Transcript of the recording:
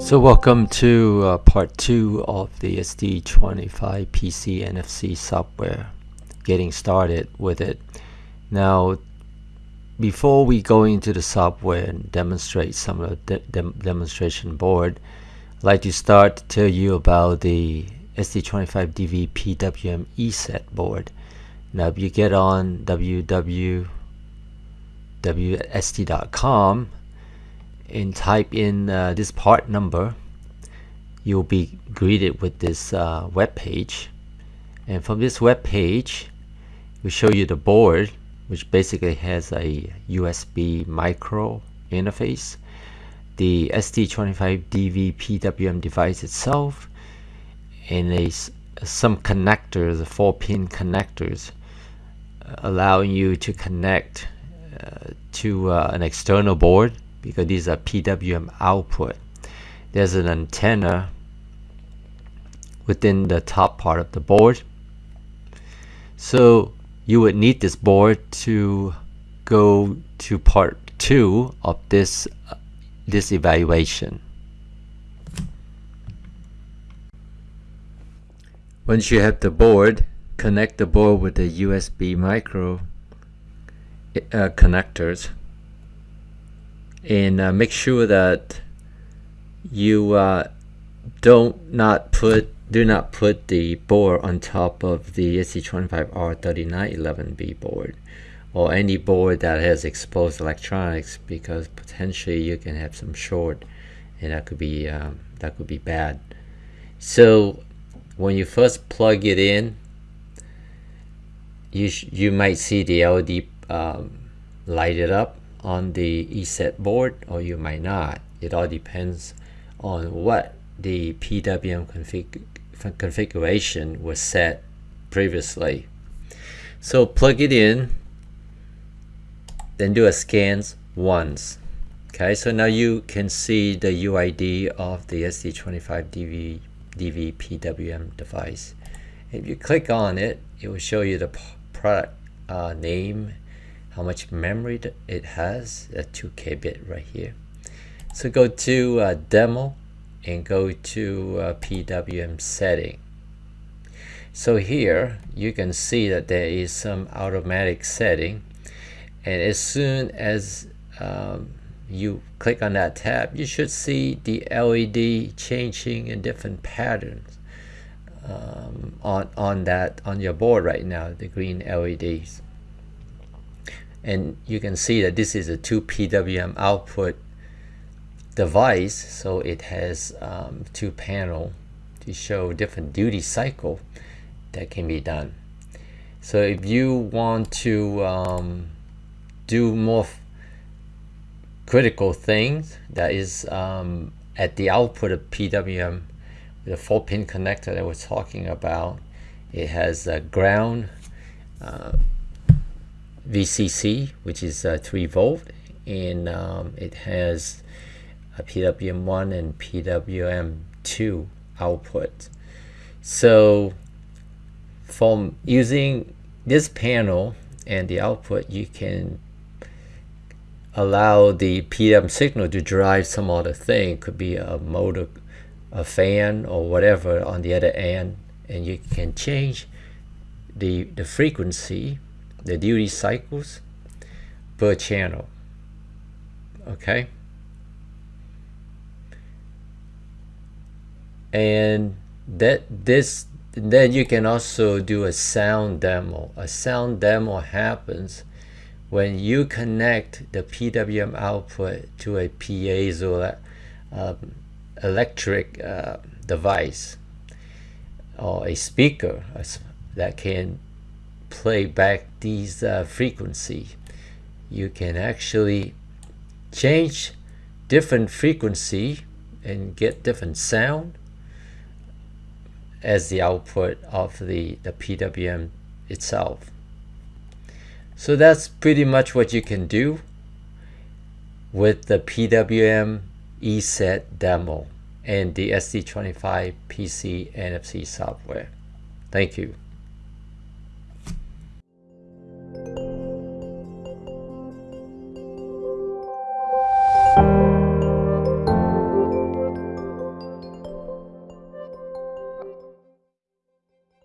So welcome to uh, part two of the ST25 PC NFC software, getting started with it. Now, before we go into the software and demonstrate some of the de demonstration board, I'd like to start to tell you about the ST25DV PWM ESET board. Now, if you get on www.st.com and type in uh, this part number you'll be greeted with this uh, web page. And from this web page we show you the board which basically has a USB micro interface the ST25DV PWM device itself and a, some connectors, four pin connectors uh, allowing you to connect uh, to uh, an external board because these are PWM output. There's an antenna within the top part of the board. So you would need this board to go to part two of this uh, this evaluation. Once you have the board, connect the board with the USB micro uh, connectors and uh, make sure that you uh, don't not put do not put the board on top of the ST25R3911B board or any board that has exposed electronics because potentially you can have some short and that could be um, that could be bad. So when you first plug it in you you might see the LED um, lighted up on the ESET board or you might not. It all depends on what the PWM config configuration was set previously. So plug it in, then do a scans once. Okay, so now you can see the UID of the ST25DV DV PWM device. If you click on it, it will show you the product uh, name how much memory it has, a 2k bit right here. So go to uh, demo and go to uh, PWM setting. So here you can see that there is some automatic setting and as soon as um, you click on that tab you should see the LED changing in different patterns um, on on that on your board right now the green LEDs and you can see that this is a 2 PWM output device. So it has um, two panel to show different duty cycle that can be done. So if you want to um, do more critical things that is um, at the output of PWM the 4 pin connector that we're talking about it has a ground uh, VCC, which is uh, 3 volt, and um, it has a PWM1 and PWM2 output. So from using this panel and the output, you can allow the PWM signal to drive some other thing. It could be a motor, a fan, or whatever on the other end, and you can change the, the frequency the duty cycles per channel okay? And that this then you can also do a sound demo. A sound demo happens when you connect the PWM output to a piezo uh, electric uh, device or a speaker that can play back these uh, frequency you can actually change different frequency and get different sound as the output of the, the PWM itself. So that's pretty much what you can do with the PWM ESET demo and the ST25 PC NFC software. Thank you.